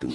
음.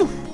Oh.